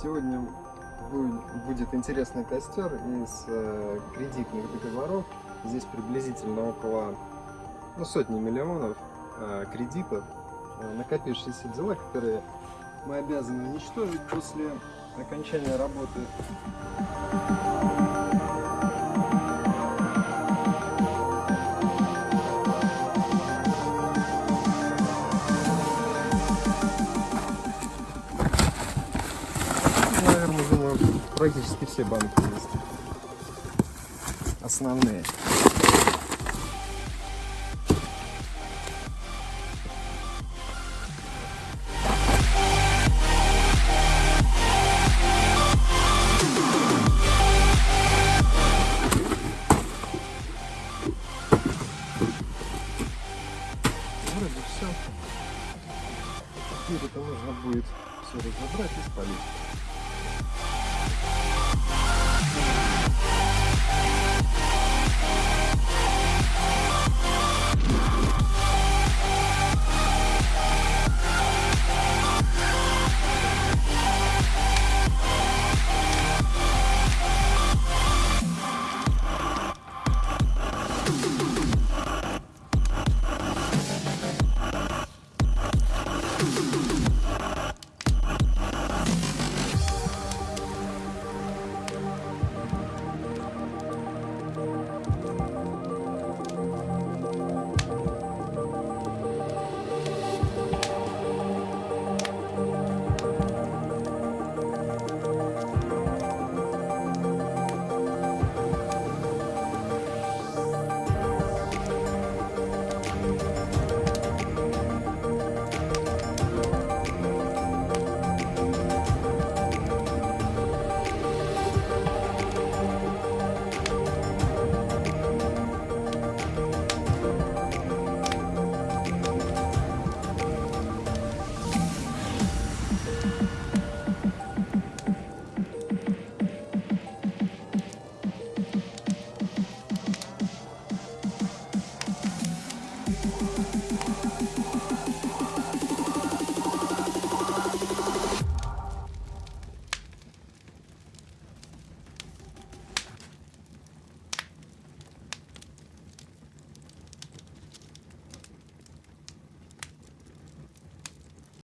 Сегодня будет, интересный костер из э, кредитных договоров. Здесь приблизительно около ну, сотни миллионов э, кредитов, э, накопившиеся дела, которые мы обязаны уничтожить после окончания работы. Практически все банки есть. Основные. Вроде все. Теперь это нужно будет все разобрать и спалить.